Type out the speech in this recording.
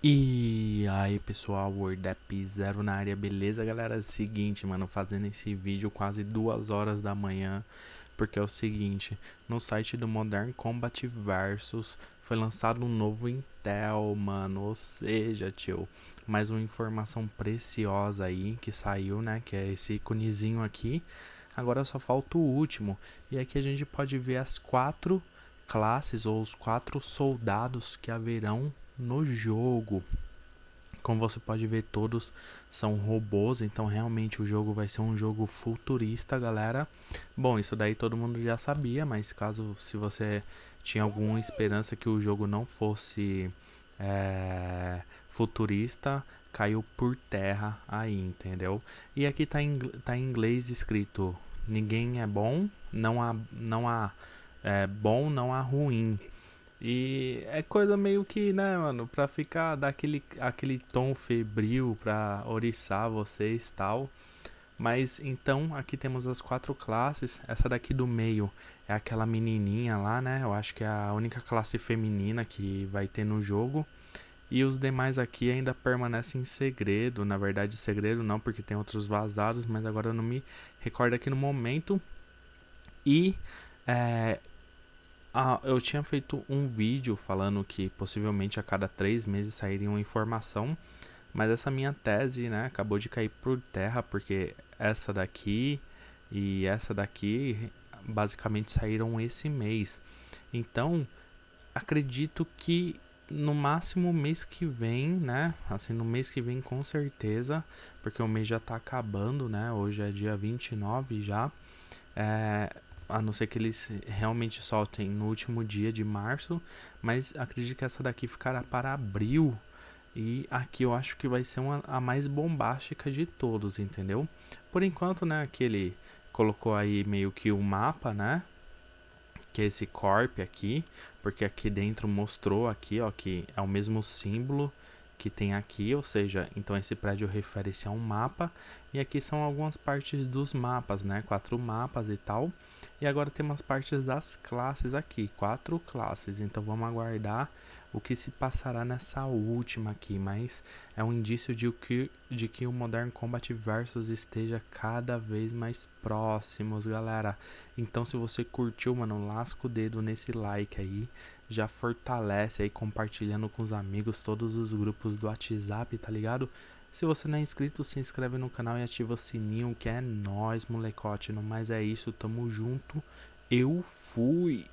E aí pessoal, WordApp Zero na área, beleza galera? É seguinte, mano, fazendo esse vídeo quase duas horas da manhã, porque é o seguinte, no site do Modern Combat Versus foi lançado um novo Intel, mano, ou seja, tio, mais uma informação preciosa aí que saiu, né, que é esse íconezinho aqui, agora só falta o último, e aqui a gente pode ver as quatro classes ou os quatro soldados que haverão no jogo. Como você pode ver, todos são robôs, então realmente o jogo vai ser um jogo futurista, galera. Bom, isso daí todo mundo já sabia, mas caso se você tinha alguma esperança que o jogo não fosse é, futurista, caiu por terra aí, entendeu? E aqui tá em, tá em inglês escrito: ninguém é bom, não há, não há é, bom, não há ruim. E é coisa meio que, né, mano, pra ficar daquele aquele tom febril pra oriçar vocês tal. Mas então aqui temos as quatro classes. Essa daqui do meio é aquela menininha lá, né? Eu acho que é a única classe feminina que vai ter no jogo. E os demais aqui ainda permanecem em segredo. Na verdade, segredo não, porque tem outros vazados, mas agora eu não me recordo aqui no momento. E é, ah, eu tinha feito um vídeo falando que possivelmente a cada três meses sairia uma informação, mas essa minha tese, né, acabou de cair por terra porque essa daqui e essa daqui basicamente saíram esse mês. Então, acredito que no máximo mês que vem, né? Assim, no mês que vem com certeza, porque o mês já tá acabando, né? Hoje é dia 29 já. É, a não ser que eles realmente soltem no último dia de março, mas acredito que essa daqui ficará para abril. E aqui eu acho que vai ser uma, a mais bombástica de todos, entendeu? Por enquanto, né, aqui ele colocou aí meio que o mapa, né? Que é esse corp aqui, porque aqui dentro mostrou aqui, ó, que é o mesmo símbolo que tem aqui, ou seja, então esse prédio refere-se a um mapa, e aqui são algumas partes dos mapas, né, quatro mapas e tal, e agora tem umas partes das classes aqui, quatro classes, então vamos aguardar o que se passará nessa última aqui, mas é um indício de que, de que o Modern Combat Versus esteja cada vez mais próximos, galera. Então se você curtiu, mano, lasca o dedo nesse like aí, já fortalece aí compartilhando com os amigos todos os grupos do WhatsApp, tá ligado? Se você não é inscrito, se inscreve no canal e ativa o sininho que é nóis, molecote. No mais é isso, tamo junto. Eu fui!